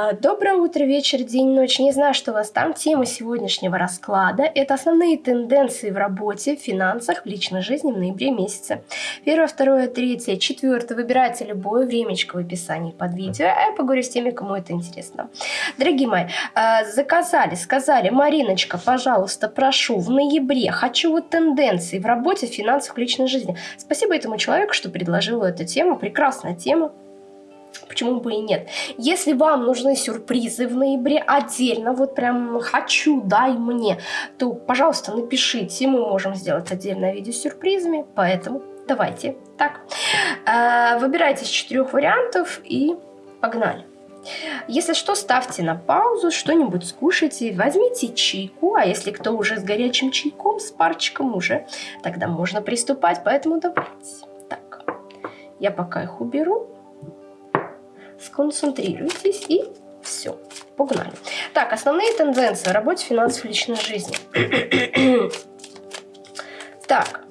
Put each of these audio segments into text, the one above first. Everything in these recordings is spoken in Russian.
А, доброе утро, вечер, день, ночь. Не знаю, что у вас там. Тема сегодняшнего расклада – это основные тенденции в работе, в финансах, в личной жизни в ноябре месяце. Первое, второе, третье, четвертое. Выбирайте любое времечко в описании под видео. А я поговорю с теми, кому это интересно. Дорогие мои, а, заказали, сказали, Мариночка, пожалуйста, прошу, в ноябре хочу вот тенденции в работе, в финансах, в личной жизни. Спасибо этому человеку, что предложил эту тему. Прекрасная тема. Почему бы и нет? Если вам нужны сюрпризы в ноябре отдельно, вот прям хочу, дай мне, то, пожалуйста, напишите, мы можем сделать отдельное видео с сюрпризами, поэтому давайте так. Э, выбирайте из четырех вариантов и погнали. Если что, ставьте на паузу, что-нибудь скушайте, возьмите чайку, а если кто уже с горячим чайком, с парчиком уже, тогда можно приступать, поэтому давайте. Так, я пока их уберу сконцентрируйтесь и все. Погнали. Так, основные тенденции в работе, финансов, личной жизни. так.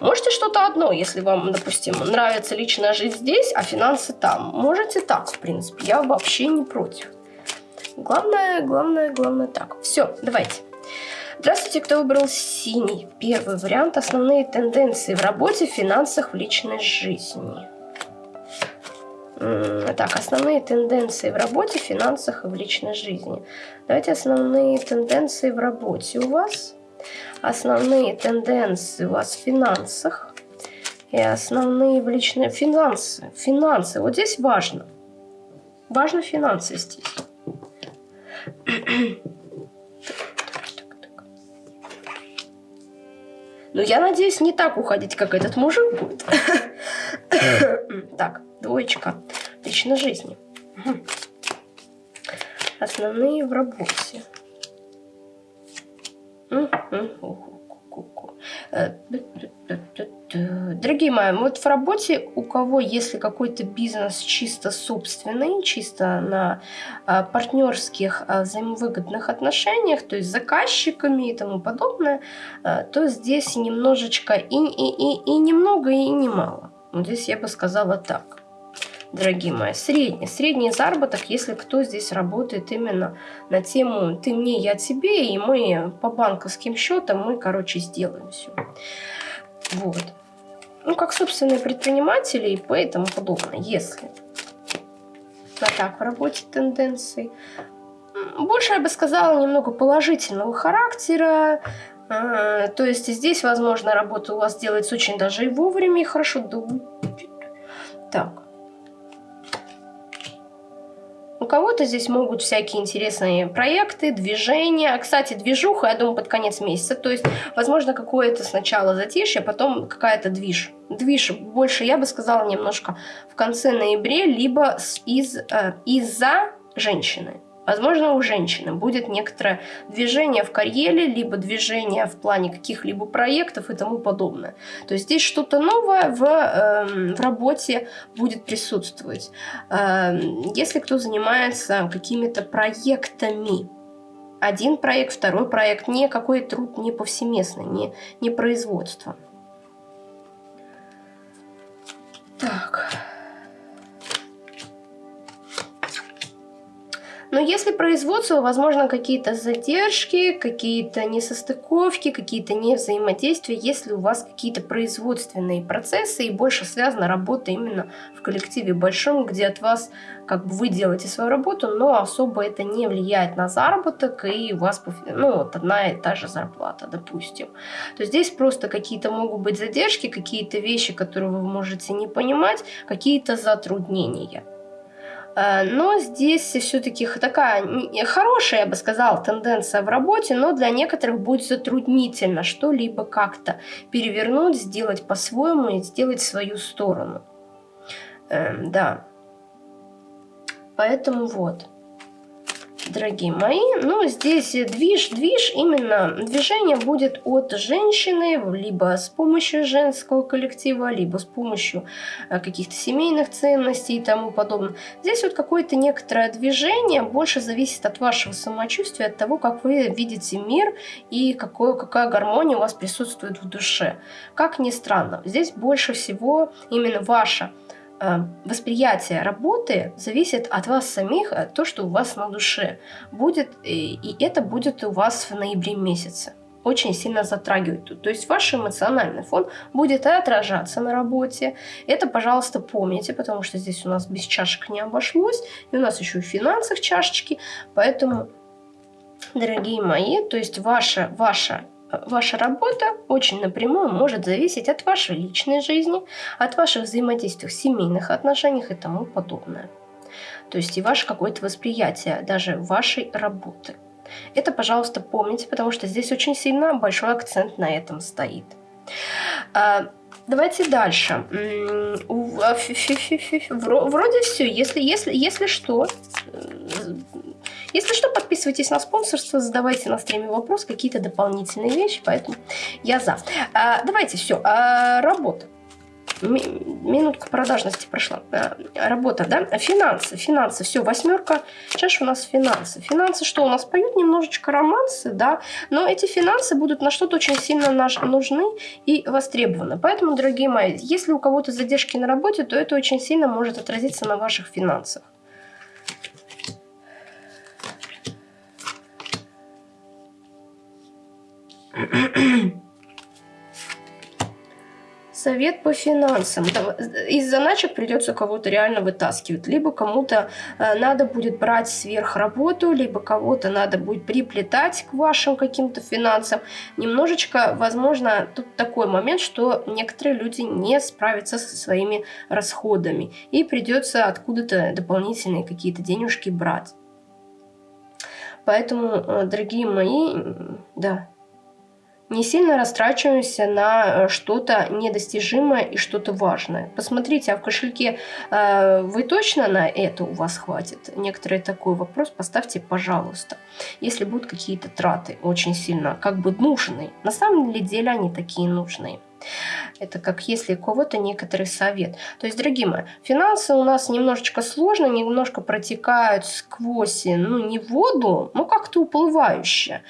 Можете что-то одно, если вам, допустим, нравится личная жизнь здесь, а финансы там. Можете так, в принципе. Я вообще не против. Главное, главное, главное так. Все, давайте. Здравствуйте, кто выбрал синий. Первый вариант. Основные тенденции в работе, финансах, в личной жизни. Так, основные тенденции в работе, финансах и в личной жизни. Давайте основные тенденции в работе у вас. Основные тенденции у вас в финансах. И основные в личной... Финансы. Финансы. Вот здесь важно. Важно финансы здесь. Ну, я надеюсь, не так уходить, как этот мужик будет. Так, двоечка. Личной жизни. Основные в работе. Дорогие мои, вот в работе у кого, если какой-то бизнес чисто собственный, чисто на а, партнерских а, взаимовыгодных отношениях, то есть с заказчиками и тому подобное, а, то здесь немножечко и, и, и, и немного, и немало. Вот здесь я бы сказала так дорогие мои, средний. Средний заработок, если кто здесь работает именно на тему «ты мне, я тебе», и мы по банковским счетам, мы, короче, сделаем все. Вот. Ну, как собственные предприниматели и поэтому подобное, если. А так в работе тенденции. Больше, я бы сказала, немного положительного характера, а, то есть здесь, возможно, работа у вас делается очень даже и вовремя, и хорошо. Так. У кого-то здесь могут всякие интересные проекты, движения. Кстати, движуха, я думаю, под конец месяца. То есть, возможно, какое-то сначала затишье, потом какая-то движ. Движ больше, я бы сказала, немножко в конце ноября, либо из, э, из-за женщины. Возможно, у женщины будет некоторое движение в карьере, либо движение в плане каких-либо проектов и тому подобное. То есть здесь что-то новое в, э, в работе будет присутствовать. Э, если кто занимается какими-то проектами, один проект, второй проект, не какой труд не повсеместный, не, не производство. Так. Но если производство, возможно, какие-то задержки, какие-то несостыковки, какие-то невзаимодействия, если у вас какие-то производственные процессы и больше связана работа именно в коллективе большом, где от вас как бы вы делаете свою работу, но особо это не влияет на заработок, и у вас ну, вот одна и та же зарплата, допустим. То здесь просто какие-то могут быть задержки, какие-то вещи, которые вы можете не понимать, какие-то затруднения. Э, но здесь все-таки такая хорошая, я бы сказала, тенденция в работе, но для некоторых будет затруднительно что-либо как-то перевернуть, сделать по-своему и сделать свою сторону. Эм, да. Поэтому вот дорогие мои. Ну, здесь движ, движ, именно движение будет от женщины, либо с помощью женского коллектива, либо с помощью э, каких-то семейных ценностей и тому подобное. Здесь вот какое-то некоторое движение больше зависит от вашего самочувствия, от того, как вы видите мир и какое, какая гармония у вас присутствует в душе. Как ни странно, здесь больше всего именно ваша восприятие работы зависит от вас самих, от то, что у вас на душе будет, и это будет у вас в ноябре месяце очень сильно затрагивает. То есть ваш эмоциональный фон будет отражаться на работе. Это, пожалуйста, помните, потому что здесь у нас без чашек не обошлось. И у нас еще и в финансах чашечки. Поэтому, дорогие мои, то есть ваша, ваша Ваша работа очень напрямую может зависеть от вашей личной жизни, от ваших взаимодействий в семейных отношениях и тому подобное. То есть и ваше какое-то восприятие даже вашей работы. Это, пожалуйста, помните, потому что здесь очень сильно большой акцент на этом стоит. А, давайте дальше. А, вроде все. Если, если, если что, если что, подписывайтесь на спонсорство, задавайте на стриме вопрос, какие-то дополнительные вещи, поэтому я за. А, давайте все. А, работа минутка продажности прошла. Э, работа, да? Финансы, финансы. Все, восьмерка. Чаша у нас финансы. Финансы что? У нас поют немножечко романсы, да? Но эти финансы будут на что-то очень сильно нужны и востребованы. Поэтому, дорогие мои, если у кого-то задержки на работе, то это очень сильно может отразиться на ваших финансах. Совет по финансам. Из заначек придется кого-то реально вытаскивать. Либо кому-то э, надо будет брать сверхработу, либо кого-то надо будет приплетать к вашим каким-то финансам. Немножечко, возможно, тут такой момент, что некоторые люди не справятся со своими расходами. И придется откуда-то дополнительные какие-то денежки брать. Поэтому, э, дорогие мои, да, не сильно растрачиваемся на э, что-то недостижимое и что-то важное. Посмотрите, а в кошельке э, вы точно на это у вас хватит? Некоторые такой вопрос поставьте, пожалуйста. Если будут какие-то траты очень сильно как бы нужные. На самом деле они такие нужные. Это как если у кого-то некоторый совет. То есть, дорогие мои, финансы у нас немножечко сложно, немножко протекают сквозь, ну, не воду, но как-то уплывающе.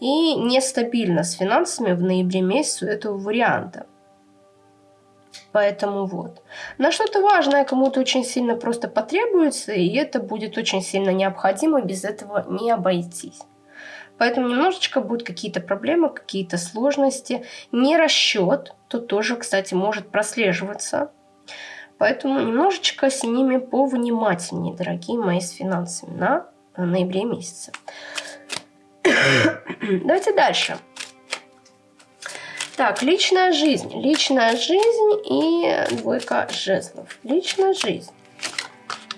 И нестабильно с финансами в ноябре месяце этого варианта. Поэтому вот. На что-то важное кому-то очень сильно просто потребуется, и это будет очень сильно необходимо, без этого не обойтись. Поэтому немножечко будут какие-то проблемы, какие-то сложности. Не расчет, тут тоже, кстати, может прослеживаться. Поэтому немножечко с ними повнимательнее, дорогие мои, с финансами на ноябре месяце. Давайте дальше. Так, личная жизнь. Личная жизнь и двойка жезлов. Личная жизнь.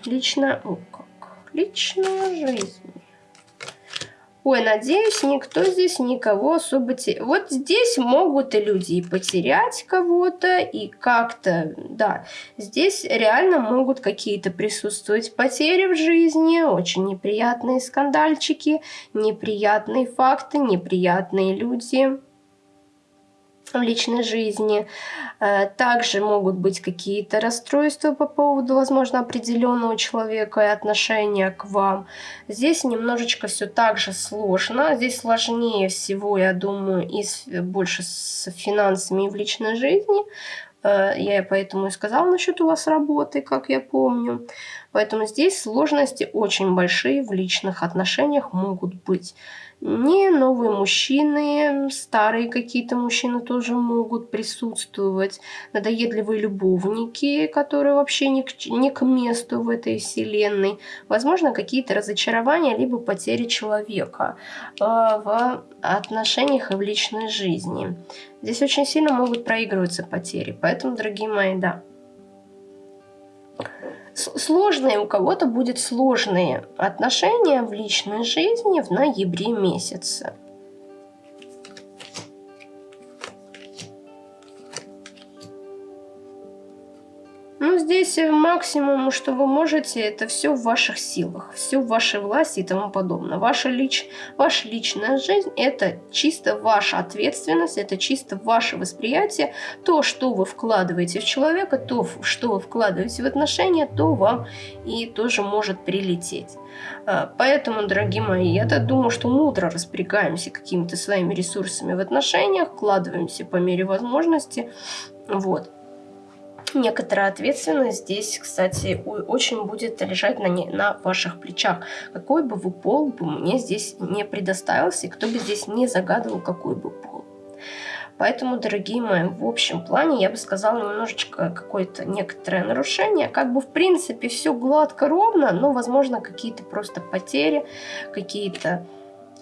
Личная... О, как? Личная жизнь. Ой, надеюсь, никто здесь никого особо... Те... Вот здесь могут и люди и потерять кого-то, и как-то, да, здесь реально могут какие-то присутствовать потери в жизни, очень неприятные скандальчики, неприятные факты, неприятные люди в личной жизни. Э, также могут быть какие-то расстройства по поводу, возможно, определенного человека и отношения к вам. Здесь немножечко все так же сложно. Здесь сложнее всего, я думаю, и больше с финансами и в личной жизни. Э, я поэтому и сказала насчет у вас работы, как я помню. Поэтому здесь сложности очень большие в личных отношениях могут быть. Не новые мужчины, старые какие-то мужчины тоже могут присутствовать. Надоедливые любовники, которые вообще не к, не к месту в этой вселенной. Возможно, какие-то разочарования, либо потери человека э, в отношениях и в личной жизни. Здесь очень сильно могут проигрываться потери. Поэтому, дорогие мои, да, сложные, у кого-то будет сложные отношения в личной жизни в ноябре месяце. Здесь максимум, что вы можете, это все в ваших силах, все в вашей власти и тому подобное. Ваша, лич, ваша личная жизнь – это чисто ваша ответственность, это чисто ваше восприятие. То, что вы вкладываете в человека, то, что вы вкладываете в отношения, то вам и тоже может прилететь. А, поэтому, дорогие мои, я-то думаю, что мудро распорягаемся какими-то своими ресурсами в отношениях, вкладываемся по мере возможности. Вот. Некоторая ответственность здесь, кстати, очень будет лежать на, не, на ваших плечах. Какой бы вы пол бы мне здесь не предоставился, и кто бы здесь не загадывал, какой бы пол. Поэтому, дорогие мои, в общем плане я бы сказала немножечко какое-то некоторое нарушение. Как бы в принципе все гладко, ровно, но возможно какие-то просто потери, какие-то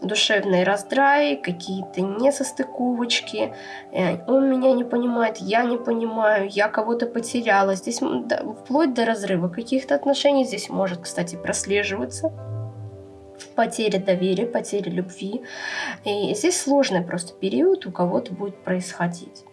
душевные раздраи, какие-то несостыковочки. Э, он меня не понимает, я не понимаю, я кого-то потеряла. Здесь вплоть до разрыва каких-то отношений здесь может, кстати, прослеживаться потеря доверия, потеря любви. И здесь сложный просто период у кого-то будет происходить.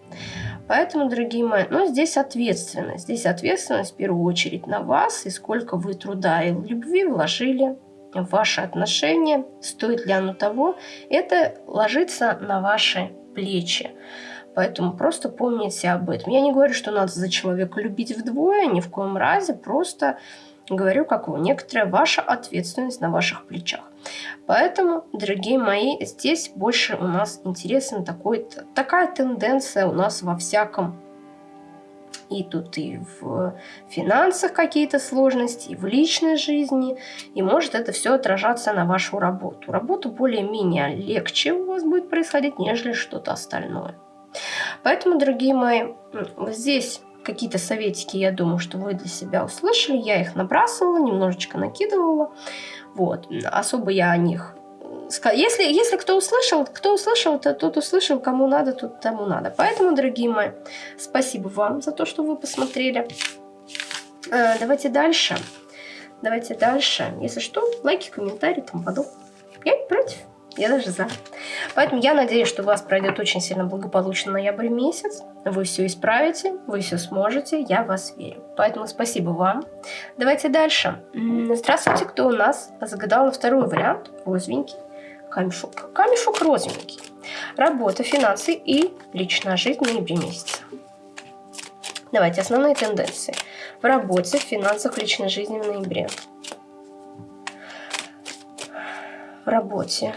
Поэтому, дорогие мои, ну, здесь ответственность. Здесь ответственность в первую очередь на вас, и сколько вы труда и любви вложили в ваши отношения, стоит ли оно того, это ложится на ваши плечи. Поэтому просто помните об этом. Я не говорю, что надо за человека любить вдвое, ни в коем разе, просто Говорю, как вы, некоторая ваша ответственность на ваших плечах. Поэтому, дорогие мои, здесь больше у нас интересен такой, такая тенденция у нас во всяком и тут и в финансах какие-то сложности, и в личной жизни. И может это все отражаться на вашу работу. Работу более-менее легче у вас будет происходить, нежели что-то остальное. Поэтому, дорогие мои, вот здесь какие-то советики, я думаю, что вы для себя услышали. Я их набрасывала, немножечко накидывала. Вот. Особо я о них если, если кто услышал, кто услышал, то тот услышал, кому надо, тут тому надо. Поэтому, дорогие мои, спасибо вам за то, что вы посмотрели. А, давайте дальше. Давайте дальше. Если что, лайки, комментарии, тому подобное. Я не против. Я даже за. Поэтому я надеюсь, что у вас пройдет очень сильно благополучно ноябрь месяц. Вы все исправите, вы все сможете, я в вас верю. Поэтому спасибо вам. Давайте дальше. Здравствуйте, кто у нас загадал на второй вариант. Розовенький. Камешок. Камешок розовенький. Работа, финансы и личная жизнь в ноябре месяце. Давайте основные тенденции. В работе, в финансах, личной жизни в ноябре. В работе,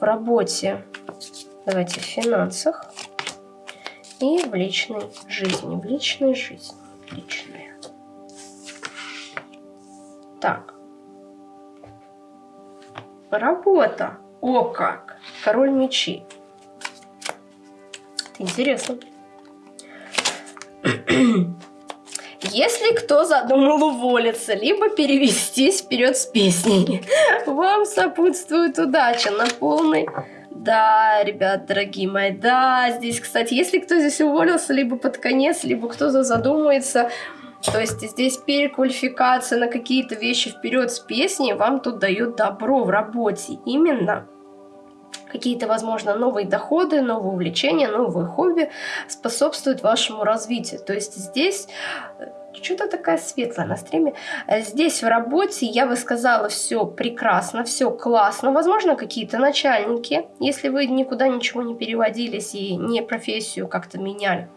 в работе, давайте в финансах и в личной жизни. В личной жизни. Личная. Так. Работа. О как! Король мечей. Это интересно. Если кто задумал уволиться, либо перевестись вперед с песней, вам сопутствует удача на полный... Да, ребят, дорогие мои, да, здесь, кстати, если кто здесь уволился, либо под конец, либо кто-то задумается, то есть здесь переквалификация на какие-то вещи вперед с песней вам тут дают добро в работе. Именно какие-то, возможно, новые доходы, новые увлечения, новые хобби способствуют вашему развитию. То есть здесь э, что-то такая светлая на стриме. Здесь в работе я бы сказала все прекрасно, все классно. Возможно, какие-то начальники, если вы никуда ничего не переводились и не профессию как-то меняли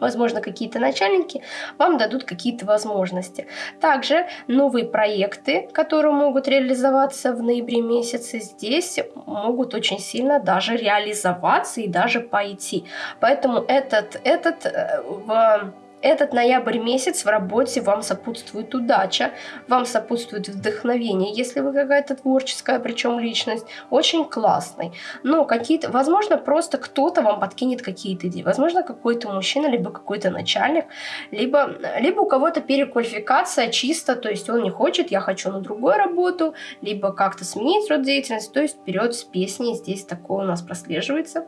возможно, какие-то начальники вам дадут какие-то возможности. Также новые проекты, которые могут реализоваться в ноябре месяце, здесь могут очень сильно даже реализоваться и даже пойти. Поэтому этот, этот э, в этот ноябрь месяц в работе вам сопутствует удача, вам сопутствует вдохновение, если вы какая-то творческая, причем личность, очень классный. Но какие-то, возможно, просто кто-то вам подкинет какие-то идеи. Возможно, какой-то мужчина, либо какой-то начальник, либо, либо у кого-то переквалификация чисто, то есть он не хочет, я хочу на другую работу, либо как-то сменить род деятельности, то есть вперед с песней, здесь такое у нас прослеживается.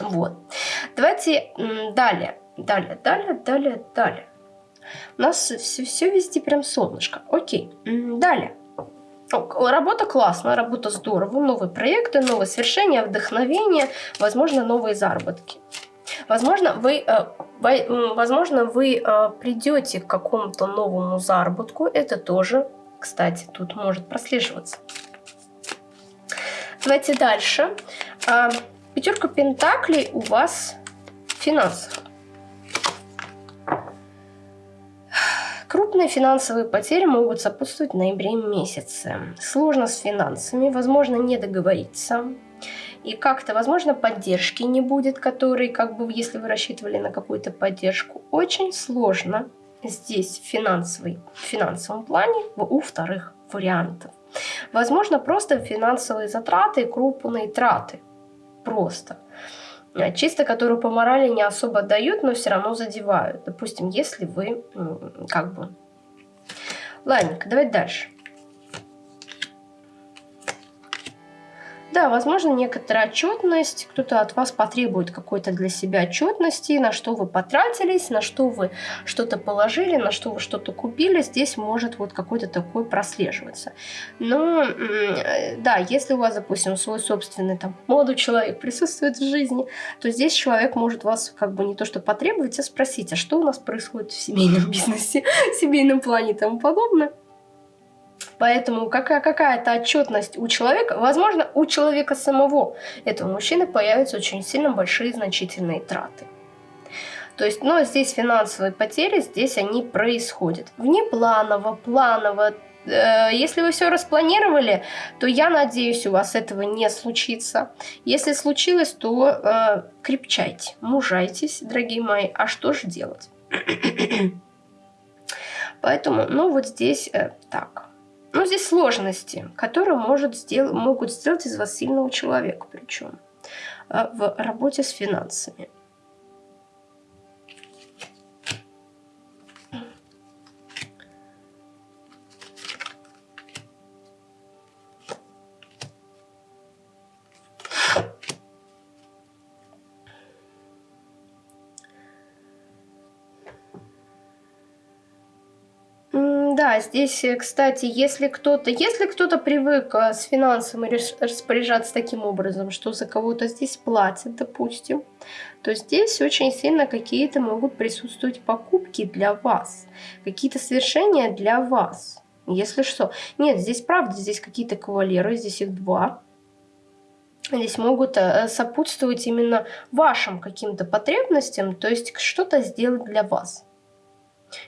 Вот. Давайте далее. Далее, далее, далее, далее. У нас все, все везде прям солнышко. Окей, далее. Работа классная, работа здорово, новые проекты, новые свершения, вдохновение, возможно, новые заработки. Возможно, вы, э, возможно, вы э, придете к какому-то новому заработку. Это тоже, кстати, тут может прослеживаться. Давайте дальше. А, пятерка пентаклей у вас в финансах. Крупные финансовые потери могут сопутствовать в ноябре месяце. Сложно с финансами, возможно не договориться. И как-то, возможно, поддержки не будет, которой, как бы, если вы рассчитывали на какую-то поддержку, очень сложно здесь в, финансовой, в финансовом плане у вторых вариантов. Возможно, просто финансовые затраты, крупные траты. Просто. Э, чисто которую по морали не особо дают, но все равно задевают. Допустим, если вы как бы... Ладненько, давайте дальше. Да, возможно, некоторая отчетность, кто-то от вас потребует какой-то для себя отчетности, на что вы потратились, на что вы что-то положили, на что вы что-то купили, здесь может вот какой-то такой прослеживаться. Но, да, если у вас, допустим, свой собственный там молодой человек присутствует в жизни, то здесь человек может вас как бы не то что потребовать, а спросить, а что у нас происходит в семейном бизнесе, в семейном плане и тому подобное. Поэтому какая- какая-то отчетность у человека, возможно, у человека самого, этого мужчины появятся очень сильно большие значительные траты. То есть, но здесь финансовые потери, здесь они происходят. Внепланово, планово, э, если вы все распланировали, то я надеюсь, у вас этого не случится. Если случилось, то э, крепчайте, мужайтесь, дорогие мои. А что же делать? Поэтому, ну вот здесь э, так. Ну, здесь сложности, которые может сдел могут сделать из вас сильного человека, причем э, в работе с финансами. Здесь, э, кстати, если кто-то, если кто-то привык э, с финансами распоряжаться таким образом, что за кого-то здесь платят, допустим, то здесь очень сильно какие-то могут присутствовать покупки для вас, какие-то совершения для вас. Если что. Нет, здесь правда, здесь какие-то кавалеры, здесь их два. Здесь могут э, сопутствовать именно вашим каким-то потребностям, то есть что-то сделать для вас.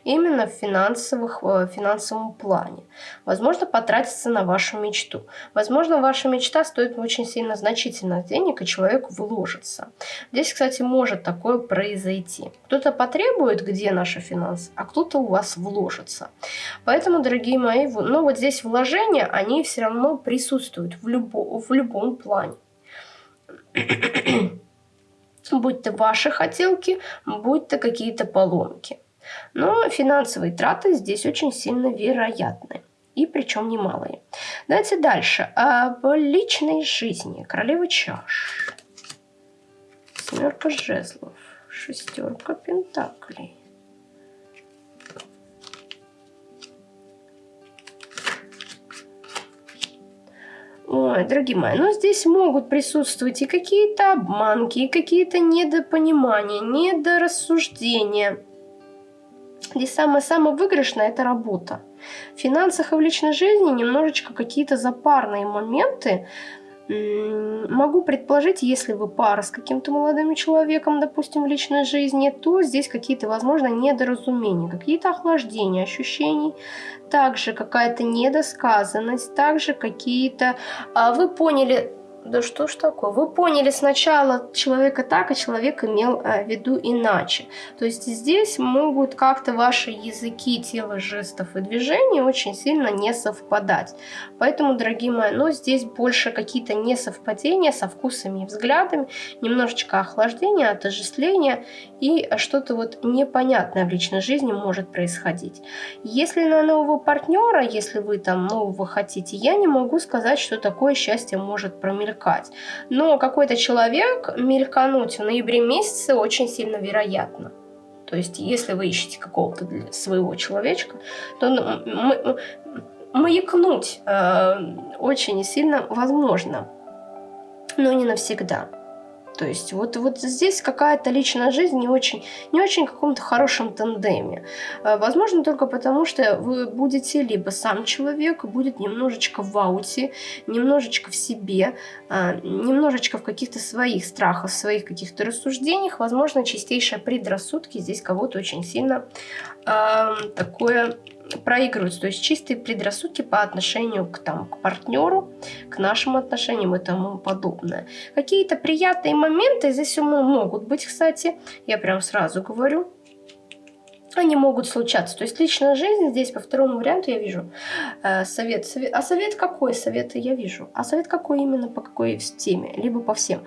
Именно в финансовых, в э, финансовом плане. Возможно, потратиться на вашу мечту. Возможно, ваша мечта стоит очень сильно значительных денег, и человек вложится. Здесь, кстати, может такое произойти. Кто-то потребует, где наши финансы, а кто-то у вас вложится. Поэтому, дорогие мои, ну вот здесь вложения, они все равно присутствуют в, любо, в любом плане будь то ваши хотелки, будь то какие-то поломки. Но финансовые траты здесь очень сильно вероятны. И причем немалые. Давайте дальше. Об личной жизни. Королева чаш. Семерка жезлов. Шестерка пентаклей. Ой, дорогие мои, ну здесь могут присутствовать и какие-то обманки, и какие-то недопонимания, недорассуждения. Здесь самое-самое выигрышное – это работа. В финансах и в личной жизни немножечко какие-то запарные моменты. Могу предположить, если вы пара с каким-то молодым человеком, допустим, в личной жизни, то здесь какие-то, возможно, недоразумения, какие-то охлаждения ощущений, также какая-то недосказанность, также какие-то... А, вы поняли да что ж такое? Вы поняли сначала человека так, а человек имел э, в виду иначе. То есть здесь могут как-то ваши языки тела, жестов и движений очень сильно не совпадать. Поэтому, дорогие мои, ну здесь больше какие-то несовпадения со вкусами и взглядами, немножечко охлаждения, отождествления и что-то вот непонятное в личной жизни может происходить. Если на нового партнера, если вы там нового хотите, я не могу сказать, что такое счастье может промелькнуть мелькать. Но какой-то человек мелькануть в ноябре месяце очень сильно вероятно. То есть, если вы ищете какого-то своего человечка, то ну, маякнуть э, очень сильно возможно, но не навсегда. То есть вот, вот здесь какая-то личная жизнь не очень, не очень в каком-то хорошем тандеме. Э, возможно, только потому, что вы будете либо сам человек, будет немножечко в ауте, немножечко в себе, э, немножечко в каких-то своих страхах, своих каких-то рассуждениях. Возможно, чистейшие предрассудки здесь кого-то очень сильно э, такое проигрываются, то есть чистые предрассудки по отношению к, там, к партнеру, к нашим отношениям и тому подобное. Какие-то приятные моменты здесь могут быть, кстати, я прям сразу говорю, они могут случаться. То есть личная жизнь здесь по второму варианту я вижу э, совет, совет. А совет какой? Советы я вижу. А совет какой именно по какой теме? Либо по всем.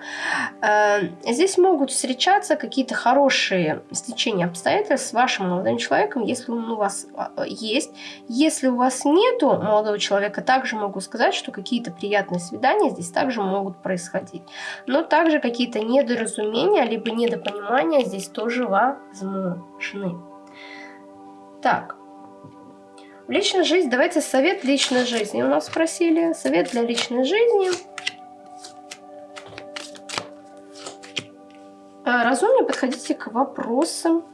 Э, здесь могут встречаться какие-то хорошие стечения обстоятельств с вашим молодым человеком, если он у вас э, есть. Если у вас нету молодого человека, также могу сказать, что какие-то приятные свидания здесь также могут происходить. Но также какие-то недоразумения, либо недопонимания здесь тоже возможны. Так. Личная жизнь. Давайте совет личной жизни у нас спросили. Совет для личной жизни. А, разумнее подходите к вопросам.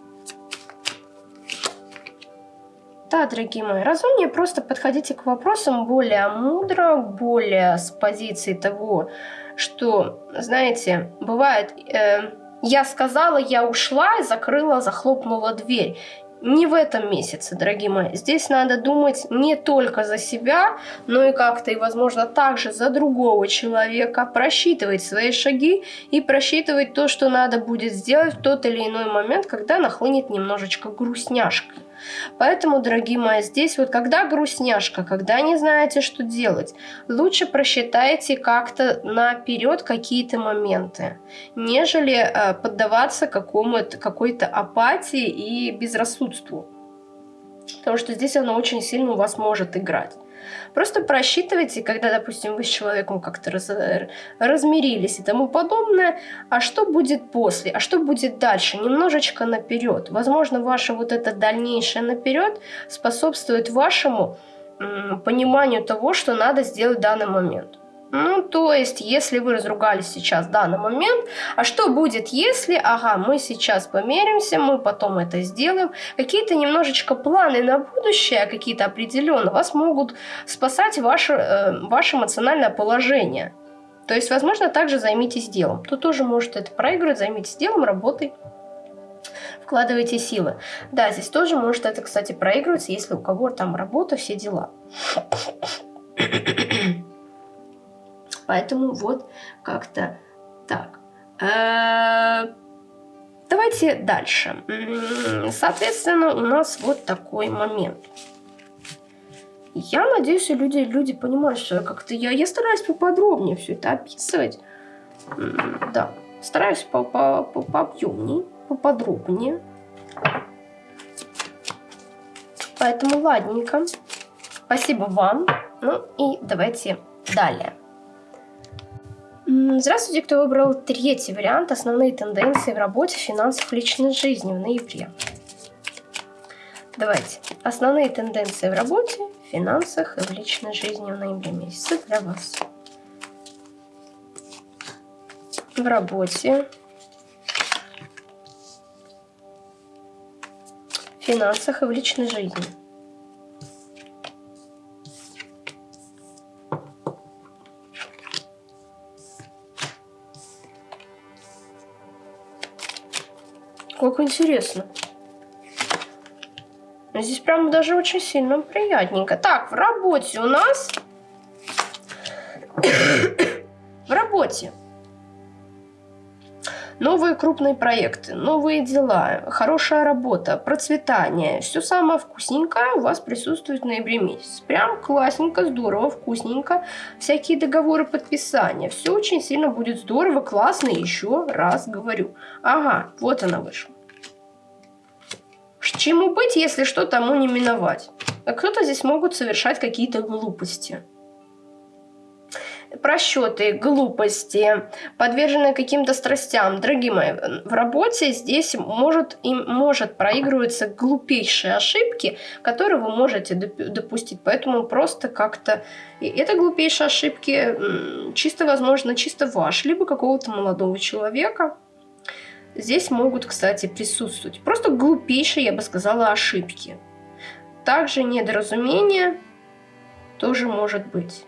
Да, дорогие мои, разумнее просто подходите к вопросам более мудро, более с позиции того, что, знаете, бывает, э, я сказала, я ушла, закрыла, захлопнула дверь не в этом месяце, дорогие мои. Здесь надо думать не только за себя, но и как-то, и, возможно, также за другого человека, просчитывать свои шаги и просчитывать то, что надо будет сделать в тот или иной момент, когда нахлынет немножечко грустняшка. Поэтому, дорогие мои, здесь вот когда грустняшка, когда не знаете, что делать, лучше просчитайте как-то наперед какие-то моменты, нежели э, поддаваться какой-то апатии и безрассудству. Потому что здесь оно очень сильно у вас может играть. Просто просчитывайте, когда, допустим, вы с человеком как-то раз, размирились и тому подобное, а что будет после, а что будет дальше, немножечко наперед. Возможно, ваше вот это дальнейшее наперед способствует вашему пониманию того, что надо сделать в данный момент. Ну, то есть, если вы разругались сейчас в данный момент, а что будет, если, ага, мы сейчас померимся, мы потом это сделаем, какие-то немножечко планы на будущее, какие-то определенно, вас могут спасать ваше, э, ваше эмоциональное положение. То есть, возможно, также займитесь делом. Кто тоже может это проигрывать, займитесь делом, работой вкладывайте силы. Да, здесь тоже может это, кстати, проигрываться, если у кого там работа, все дела. Поэтому вот как-то так. Э, давайте дальше. Соответственно, у нас вот такой момент. Я надеюсь, люди, люди понимают, что как-то я, я стараюсь поподробнее все это описывать. Да, стараюсь по -по -по пообъемнее, поподробнее. Поэтому ладненько. Спасибо вам. Ну и давайте далее. Здравствуйте, кто выбрал третий вариант «Основные тенденции в работе, финансах, личной жизни» в ноябре. Давайте. Основные тенденции в работе, финансах и в личной жизни в ноябре месяце для вас. В работе, финансах и в личной жизни. Как интересно. Здесь прям даже очень сильно приятненько. Так, в работе у нас... в работе. Новые крупные проекты, новые дела, хорошая работа, процветание. Все самое вкусненькое у вас присутствует в ноябре месяц. Прям классненько, здорово, вкусненько. Всякие договоры подписания. Все очень сильно будет здорово, классно, еще раз говорю. Ага, вот она вышла. Чему быть, если что, тому не миновать. А кто-то здесь могут совершать какие-то глупости. Просчеты, глупости, подверженные каким-то страстям. Дорогие мои, в работе здесь может, им может проигрываться глупейшие ошибки, которые вы можете допустить. Поэтому просто как-то... Это глупейшие ошибки чисто, возможно, чисто ваш, либо какого-то молодого человека, Здесь могут, кстати, присутствовать просто глупейшие, я бы сказала, ошибки. Также недоразумение тоже может быть.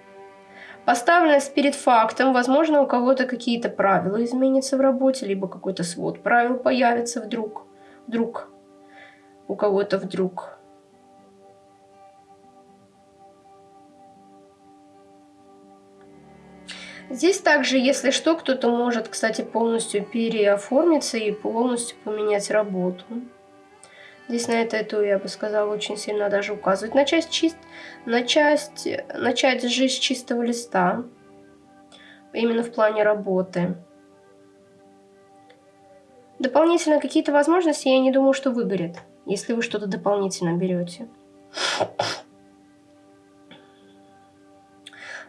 Поставленность перед фактом, возможно, у кого-то какие-то правила изменятся в работе, либо какой-то свод правил появится вдруг. Вдруг. У кого-то вдруг. Здесь также, если что, кто-то может, кстати, полностью переоформиться и полностью поменять работу. Здесь на это, эту, я бы сказала, очень сильно даже указывать. Начать, чист, начать, начать жизнь с чистого листа. Именно в плане работы. Дополнительно какие-то возможности, я не думаю, что выгорят, если вы что-то дополнительно берете.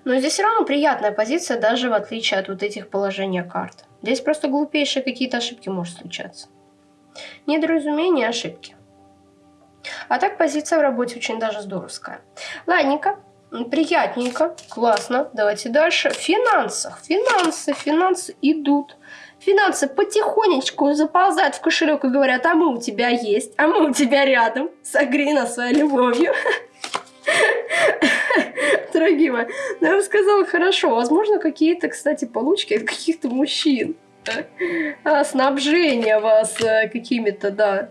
Но здесь все равно приятная позиция, даже в отличие от вот этих положений карт. Здесь просто глупейшие какие-то ошибки может случаться. Недоразумения, ошибки. А так позиция в работе очень даже здоровская. Ладненько, приятненько, классно. Давайте дальше. В финансах. Финансы, финансы идут. Финансы потихонечку заползают в кошелек и говорят, а мы у тебя есть, а мы у тебя рядом. Согрей нас своей любовью. Дорогие мои, ну я бы сказала, хорошо. Возможно, какие-то, кстати, получки от каких-то мужчин. А, снабжение вас э, какими-то, да.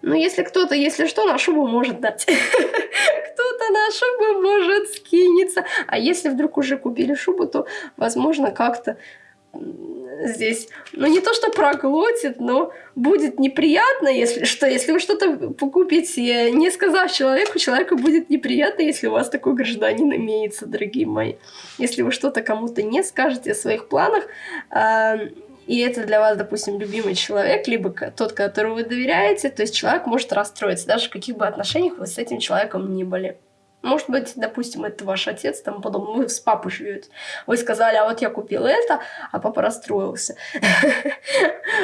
Ну, если кто-то, если что, на шубу может дать. Кто-то на шубу может скинется. А если вдруг уже купили шубу, то, возможно, как-то здесь, ну не то что проглотит, но будет неприятно, если что, если вы что-то покупите, не сказав человеку, человеку будет неприятно, если у вас такой гражданин имеется, дорогие мои. Если вы что-то кому-то не скажете о своих планах, э, и это для вас, допустим, любимый человек, либо тот, которому вы доверяете, то есть человек может расстроиться, даже в каких бы отношениях вы с этим человеком ни были. Может быть, допустим, это ваш отец, там потом вы с папой живете. Вы сказали, а вот я купил это, а папа расстроился.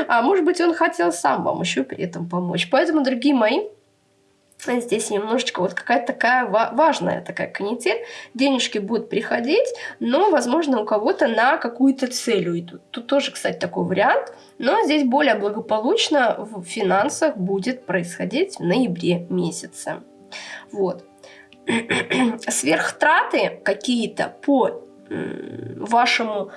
А может быть, он хотел сам вам еще при этом помочь. Поэтому, дорогие мои, Здесь немножечко вот какая-то такая важная такая канитель. Денежки будут приходить, но, возможно, у кого-то на какую-то цель уйдут. Тут тоже, кстати, такой вариант. Но здесь более благополучно в финансах будет происходить в ноябре месяце. Вот. Сверхтраты какие-то по вашему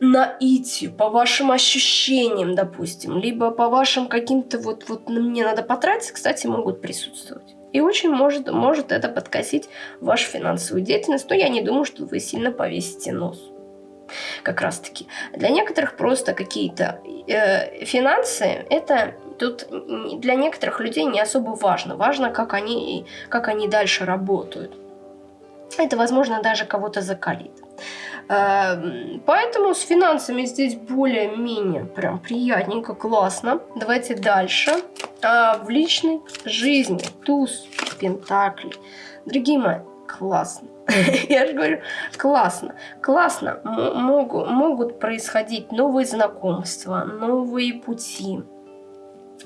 наитию, по вашим ощущениям, допустим, либо по вашим каким-то вот, вот мне надо потратить, кстати, могут присутствовать. И очень может, может это подкосить вашу финансовую деятельность, но я не думаю, что вы сильно повесите нос. Как раз таки. Для некоторых просто какие-то э, финансы, это тут для некоторых людей не особо важно. Важно, как они, как они дальше работают. Это, возможно, даже кого-то закалит. Эм, поэтому с финансами здесь более-менее прям приятненько, классно. Давайте дальше. А, в личной жизни туз пентаклей. Дорогие мои, классно. Я же говорю, классно. Классно. Могут, могут происходить новые знакомства, новые пути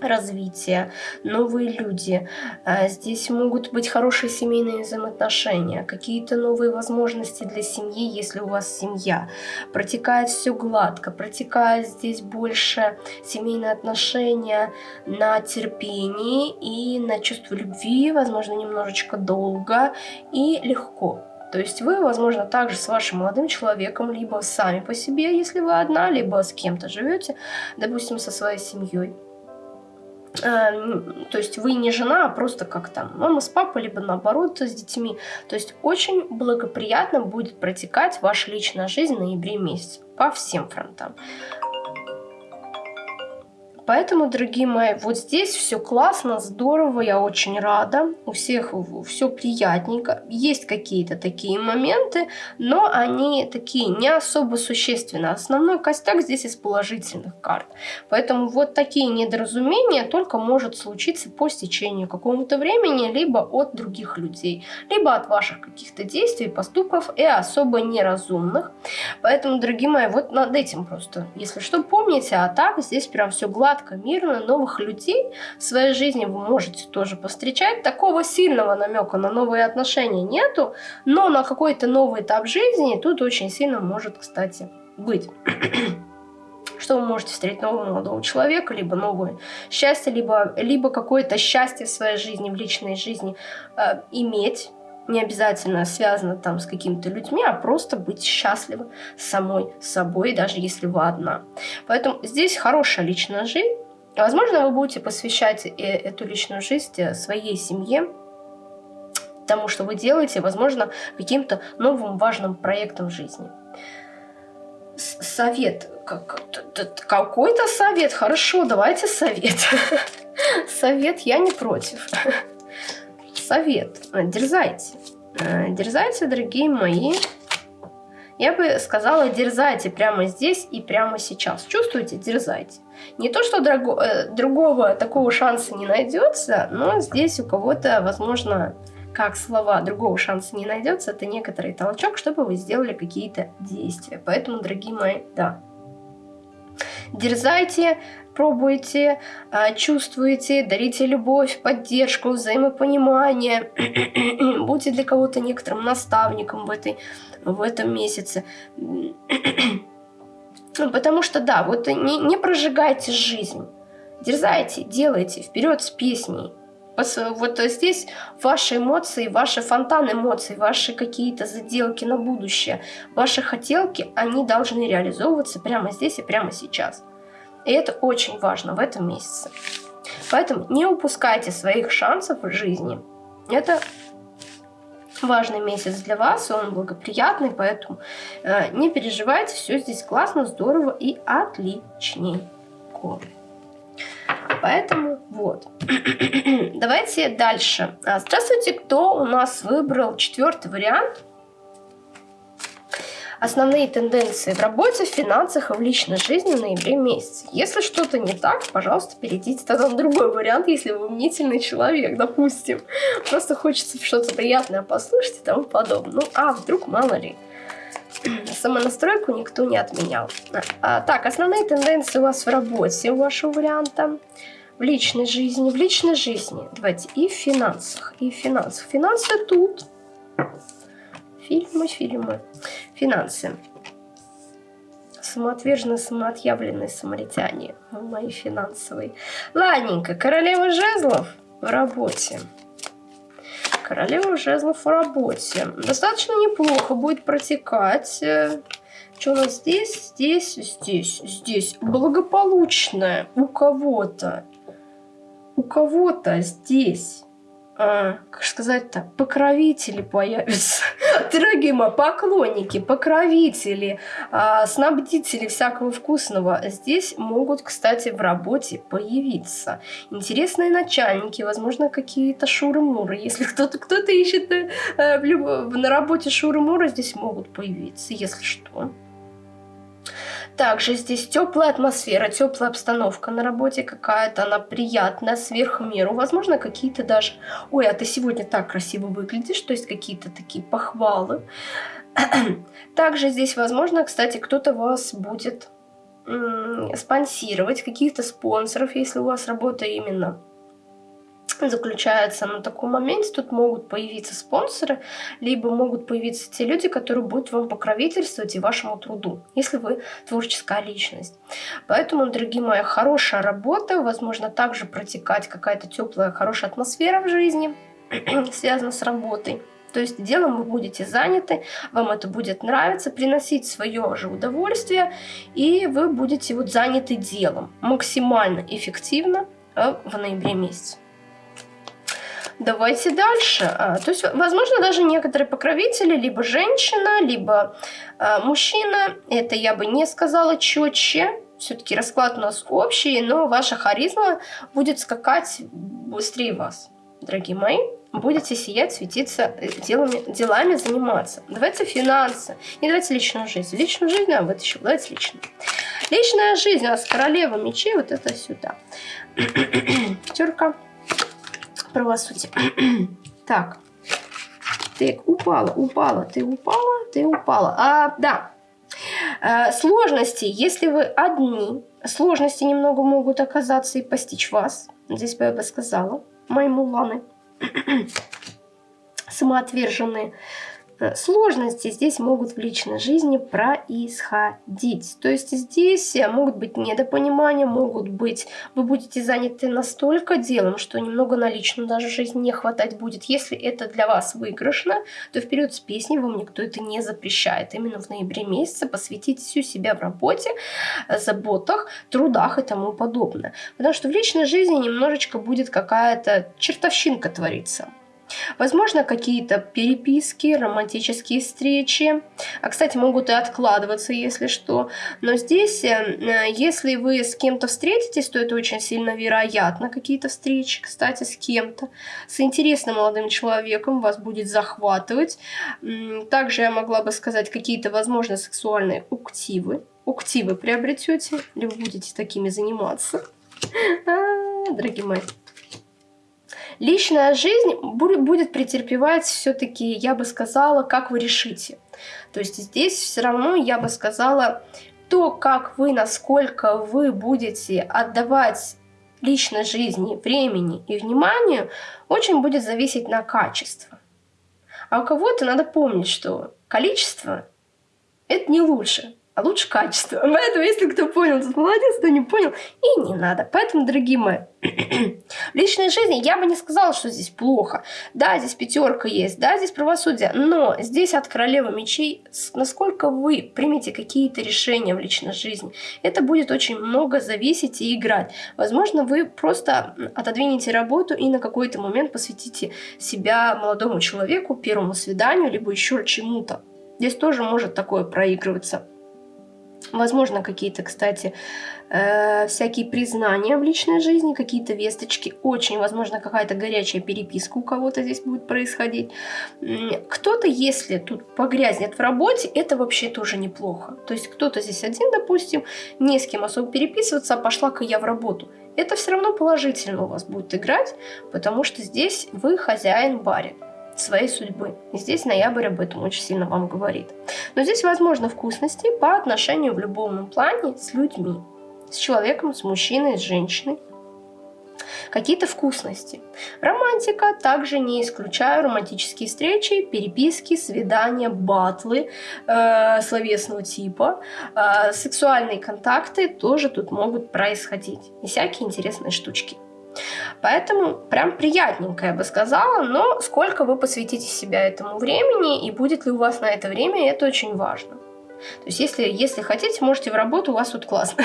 развития, новые люди. А, здесь могут быть хорошие семейные взаимоотношения, какие-то новые возможности для семьи, если у вас семья. Протекает все гладко, протекает здесь больше семейные отношения на терпении и на чувство любви, возможно, немножечко долго и легко. То есть вы, возможно, также с вашим молодым человеком, либо сами по себе, если вы одна, либо с кем-то живете, допустим, со своей семьей то есть вы не жена, а просто как там мама с папой, либо наоборот с детьми. То есть очень благоприятно будет протекать ваша личная жизнь в ноябре месяце по всем фронтам. Поэтому, дорогие мои, вот здесь все классно, здорово, я очень рада. У всех все приятненько. Есть какие-то такие моменты, но они такие не особо существенные. Основной костяк здесь из положительных карт. Поэтому вот такие недоразумения только может случиться по стечению какого-то времени, либо от других людей, либо от ваших каких-то действий, поступков и особо неразумных. Поэтому, дорогие мои, вот над этим просто, если что, помните, а так здесь прям все гладко гладко, мирно, новых людей в своей жизни вы можете тоже повстречать. Такого сильного намека на новые отношения нету, но на какой-то новый этап жизни тут очень сильно может, кстати, быть что вы можете встретить нового молодого человека, либо новое счастье, либо, либо какое-то счастье в своей жизни, в личной жизни э, иметь, не обязательно связано там с какими-то людьми, а просто быть счастливы самой собой, даже если вы одна. Поэтому здесь хорошая личная жизнь. Возможно, вы будете посвящать э, эту личную жизнь э, своей семье, тому, что вы делаете, возможно, каким-то новым важным проектом жизни. Совет. Какой-то совет. Хорошо, давайте совет. Совет я не против. Совет. Дерзайте. Дерзайте, дорогие мои. Я бы сказала, дерзайте прямо здесь и прямо сейчас. Чувствуете? Дерзайте. Не то, что друго, э, другого такого шанса не найдется, но здесь у кого-то, возможно, как слова другого шанса не найдется, это некоторый толчок, чтобы вы сделали какие-то действия. Поэтому, дорогие мои, да. Дерзайте, пробуйте, а, чувствуйте, дарите любовь, поддержку, взаимопонимание. Будьте для кого-то некоторым наставником в, этой, в этом месяце. Потому что, да, вот не, не прожигайте жизнь. Дерзайте, делайте, вперед с песней. Вот здесь ваши эмоции, ваши фонтан эмоций, ваши какие-то заделки на будущее, ваши хотелки, они должны реализовываться прямо здесь и прямо сейчас. И это очень важно в этом месяце. Поэтому не упускайте своих шансов в жизни. Это важный месяц для вас, он благоприятный, поэтому э, не переживайте, все здесь классно, здорово и отличненько. Поэтому вот. Давайте дальше. А, здравствуйте, кто у нас выбрал четвертый вариант? Основные тенденции в работе, в финансах и в личной жизни в ноябре месяце. Если что-то не так, пожалуйста, перейдите тогда на другой вариант, если вы мнительный человек, допустим. Просто хочется что-то приятное послушать и тому подобное. Ну, а вдруг, мало ли. Самонастройку никто не отменял. А, так, основные тенденции у вас в работе, у вашего варианта. В личной жизни, в личной жизни. Давайте и в финансах, и в финансах. Финансы тут. Фильмы, фильмы. Финансы. Самоотверженные, самоотъявленные самаритяне. Мои финансовые. Ладненько, королева жезлов в работе. Королева жезлов в работе. Достаточно неплохо будет протекать. Что у нас здесь? Здесь, здесь, здесь. Благополучное у кого-то. У кого-то здесь как сказать-то, покровители появятся. Дорогие мои, поклонники, покровители, а, снабдители всякого вкусного здесь могут, кстати, в работе появиться. Интересные начальники, возможно, какие-то шуры-муры. Если кто-то кто, -то, ищет э, на работе шуры-муры, здесь могут появиться, если что. Также здесь теплая атмосфера, теплая обстановка на работе какая-то, она приятная, сверх меру. Возможно, какие-то даже... Ой, а ты сегодня так красиво выглядишь, то есть какие-то такие похвалы. Также здесь, возможно, кстати, кто-то вас будет спонсировать, каких-то спонсоров, если у вас работа именно заключается на таком моменте. Тут могут появиться спонсоры, либо могут появиться те люди, которые будут вам покровительствовать и вашему труду, если вы творческая личность. Поэтому, дорогие мои, хорошая работа, возможно, также протекать какая-то теплая, хорошая атмосфера в жизни, связана с работой. То есть делом вы будете заняты, вам это будет нравиться, приносить свое же удовольствие, и вы будете вот заняты делом максимально эффективно э, в ноябре месяце. Давайте дальше. А, то есть, возможно, даже некоторые покровители, либо женщина, либо а, мужчина. Это я бы не сказала четче. Все-таки расклад у нас общий, но ваша харизма будет скакать быстрее вас, дорогие мои. Будете сиять, светиться, э, делами, делами заниматься. Давайте финансы. Не давайте личную жизнь. Личную жизнь, а вытащил. Давайте личную. Личная жизнь у нас королева мечей, вот это сюда. Пятерка правосудия. так. Так, упала, упала, ты упала, ты упала. А, да. А, сложности, если вы одни, сложности немного могут оказаться и постичь вас. Здесь бы я бы сказала. Мои муланы. Самоотверженные. Э, сложности здесь могут в личной жизни происходить. То есть здесь э, могут быть недопонимания, могут быть, вы будете заняты настолько делом, что немного на личную даже жизнь не хватать будет. Если это для вас выигрышно, то вперед с песней вам никто это не запрещает. Именно в ноябре месяце посвятите всю себя в работе, заботах, трудах и тому подобное. Потому что в личной жизни немножечко будет какая-то чертовщинка твориться Возможно, какие-то переписки, романтические встречи. А, кстати, могут и откладываться, если что. Но здесь, э, если вы с кем-то встретитесь, то это очень сильно вероятно. Какие-то встречи, кстати, с кем-то. С интересным молодым человеком вас будет захватывать. Также я могла бы сказать, какие-то, возможно, сексуальные уктивы. Уктивы приобретете, или вы будете такими заниматься. А, дорогие мои личная жизнь будет претерпевать все-таки, я бы сказала, как вы решите. То есть здесь все равно, я бы сказала, то, как вы, насколько вы будете отдавать личной жизни, времени и вниманию, очень будет зависеть на качество. А у кого-то надо помнить, что количество – это не лучше а лучше качество. Поэтому, если кто понял, то молодец, кто не понял, и не надо. Поэтому, дорогие мои, в личной жизни я бы не сказала, что здесь плохо. Да, здесь пятерка есть, да, здесь правосудие, но здесь от королевы мечей, насколько вы примете какие-то решения в личной жизни, это будет очень много зависеть и играть. Возможно, вы просто отодвинете работу и на какой-то момент посвятите себя молодому человеку, первому свиданию, либо еще чему-то. Здесь тоже может такое проигрываться. Возможно, какие-то, кстати, э, всякие признания в личной жизни, какие-то весточки. Очень, возможно, какая-то горячая переписка у кого-то здесь будет происходить. Кто-то, если тут погрязнет в работе, это вообще тоже неплохо. То есть кто-то здесь один, допустим, не с кем особо переписываться, а пошла-ка я в работу. Это все равно положительно у вас будет играть, потому что здесь вы хозяин барин своей судьбы. И здесь ноябрь об этом очень сильно вам говорит. Но здесь возможно вкусности по отношению в любовном плане с людьми. С человеком, с мужчиной, с женщиной. Какие-то вкусности. Романтика, также не исключаю романтические встречи, переписки, свидания, батлы э, словесного типа. Э, сексуальные контакты тоже тут могут происходить. И всякие интересные штучки. Поэтому прям приятненько, я бы сказала, но сколько вы посвятите себя этому времени и будет ли у вас на это время, это очень важно. То есть если, если хотите, можете в работу, у вас тут классно.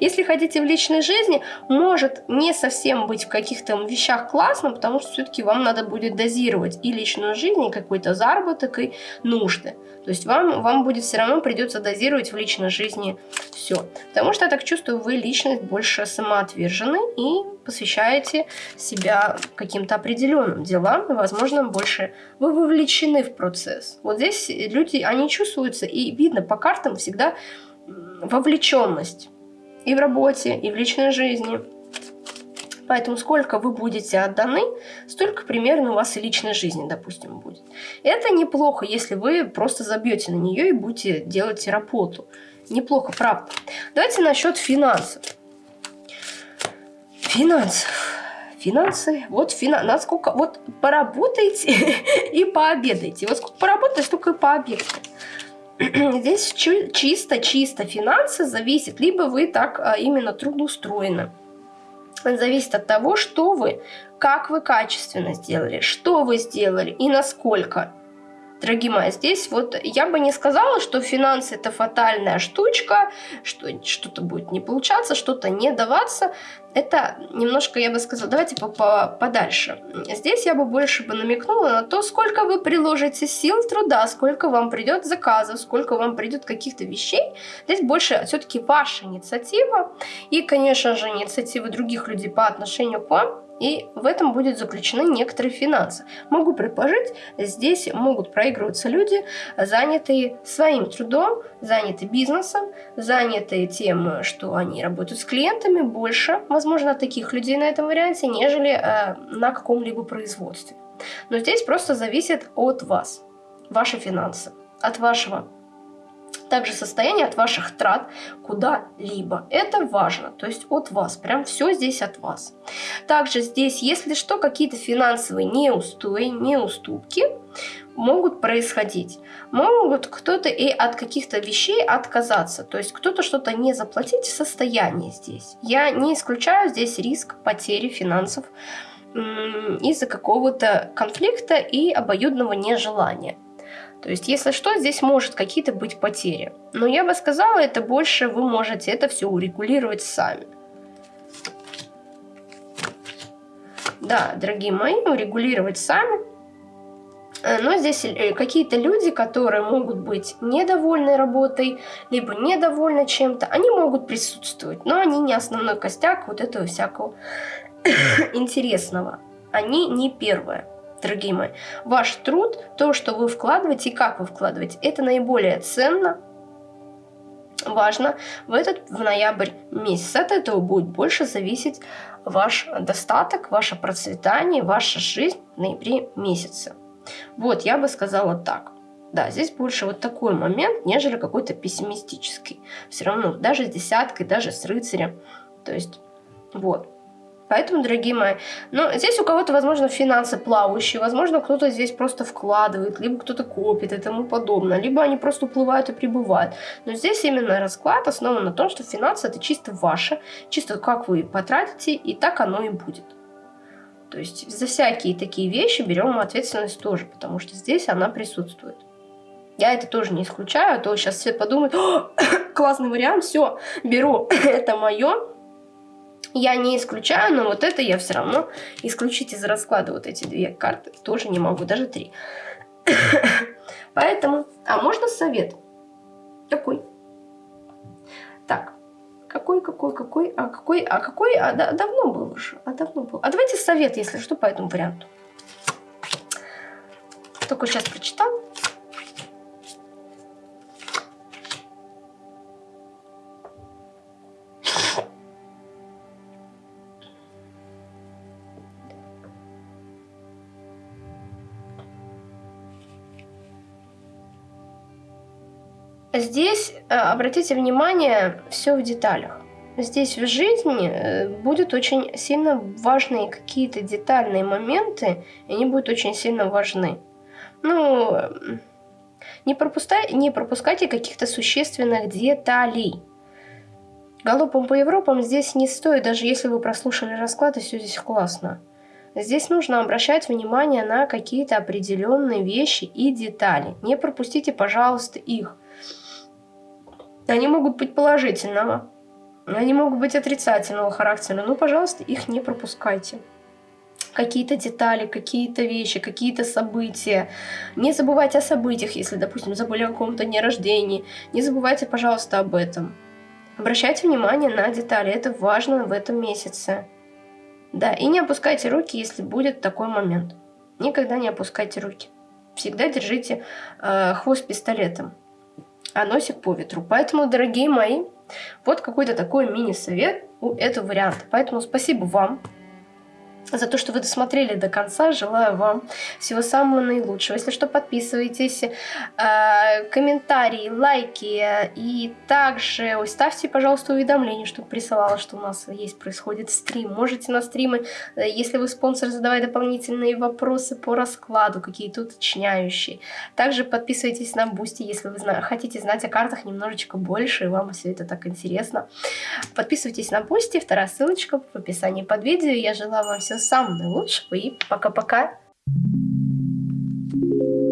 Если хотите в личной жизни, может не совсем быть в каких-то вещах классно, потому что все-таки вам надо будет дозировать и личную жизнь, и какой-то заработок, и нужды. То есть вам, вам будет все равно придется дозировать в личной жизни все. Потому что я так чувствую, вы личность больше самоотвержены и посвящаете себя каким-то определенным делам, и, возможно, больше вы вовлечены в процесс. Вот здесь люди, они чувствуются, и видно по картам всегда вовлеченность и в работе, и в личной жизни. Поэтому сколько вы будете отданы, столько примерно у вас и личной жизни, допустим, будет. Это неплохо, если вы просто забьете на нее и будете делать работу. Неплохо, правда. Давайте насчет финансов. Финансов. Финансы. Вот фина... насколько... Вот поработайте и пообедайте. Вот сколько поработаете, столько и пообедайте. Здесь чисто-чисто финансы зависит, либо вы так а, именно трудоустроены. Зависит от того, что вы, как вы качественно сделали, что вы сделали и насколько. Дорогие мои, здесь вот я бы не сказала, что финансы это фатальная штучка, что что-то будет не получаться, что-то не даваться. Это немножко, я бы сказала, давайте по -по подальше. Здесь я бы больше бы намекнула на то, сколько вы приложите сил, труда, сколько вам придет заказов, сколько вам придет каких-то вещей. Здесь больше все-таки ваша инициатива и, конечно же, инициативы других людей по отношению к вам и в этом будет заключены некоторые финансы. Могу предположить, здесь могут проигрываться люди, занятые своим трудом, занятые бизнесом, занятые тем, что они работают с клиентами, больше, возможно, таких людей на этом варианте, нежели э, на каком-либо производстве. Но здесь просто зависит от вас, ваши финансы, от вашего также состояние от ваших трат куда-либо. Это важно, то есть от вас, прям все здесь от вас. Также здесь, если что, какие-то финансовые неустои, неуступки могут происходить. Могут кто-то и от каких-то вещей отказаться, то есть кто-то что-то не заплатить в состоянии здесь. Я не исключаю здесь риск потери финансов из-за какого-то конфликта и обоюдного нежелания. То есть, если что, здесь может какие-то быть потери. Но я бы сказала, это больше вы можете это все урегулировать сами. Да, дорогие мои, урегулировать сами. Э, но здесь э, какие-то люди, которые могут быть недовольны работой, либо недовольны чем-то, они могут присутствовать, но они не основной костяк вот этого всякого интересного. Они не первое, дорогие мои. Ваш труд, то, что вы вкладываете и как вы вкладываете, это наиболее ценно, важно в этот в ноябрь месяц. От этого будет больше зависеть ваш достаток, ваше процветание, ваша жизнь в ноябре месяце. Вот, я бы сказала так. Да, здесь больше вот такой момент, нежели какой-то пессимистический. Все равно, даже с десяткой, даже с рыцарем. То есть, вот. Поэтому, дорогие мои, ну, здесь у кого-то, возможно, финансы плавающие, возможно, кто-то здесь просто вкладывает, либо кто-то копит и тому подобное, либо они просто уплывают и прибывают. Но здесь именно расклад основан на том, что финансы это чисто ваше, чисто как вы потратите, и так оно и будет. То есть за всякие такие вещи берем ответственность тоже, потому что здесь она присутствует. Я это тоже не исключаю, а то сейчас все подумают, классный вариант, все, беру, это мое, я не исключаю, но вот это я все равно исключить из расклада вот эти две карты тоже не могу, даже три. Поэтому, а можно совет? Какой? Так, какой, какой, какой, а какой, а какой, а да, давно был уже, а давно был. А давайте совет, если что, по этому варианту. Только сейчас прочитал. Здесь, э, обратите внимание, все в деталях. Здесь в жизни э, будут очень сильно важные какие-то детальные моменты, и они будут очень сильно важны. Ну, не, пропускай, не пропускайте каких-то существенных деталей. Галопом по Европам здесь не стоит, даже если вы прослушали расклад, и все здесь классно. Здесь нужно обращать внимание на какие-то определенные вещи и детали. Не пропустите, пожалуйста, их. Они могут быть положительного, они могут быть отрицательного характера. Ну, пожалуйста, их не пропускайте какие-то детали, какие-то вещи, какие-то события. Не забывайте о событиях, если, допустим, забыли о каком-то дне рождения. Не забывайте, пожалуйста, об этом. Обращайте внимание на детали, это важно в этом месяце. Да, и не опускайте руки, если будет такой момент. Никогда не опускайте руки. Всегда держите э, хвост пистолетом а носик по ветру. Поэтому, дорогие мои, вот какой-то такой мини-совет у этого варианта. Поэтому спасибо вам за то, что вы досмотрели до конца. Желаю вам всего самого наилучшего. Если что, подписывайтесь, э, комментарии, лайки и также ставьте, пожалуйста, уведомления, чтобы присылала, что у нас есть, происходит стрим. Можете на стримы, э, если вы спонсор, задавать дополнительные вопросы по раскладу, какие-то уточняющие. Также подписывайтесь на Boosty, если вы хотите знать о картах немножечко больше, и вам все это так интересно. Подписывайтесь на Boosty, вторая ссылочка в описании под видео. Я желаю вам всего самого наилучшего и пока-пока. Thank you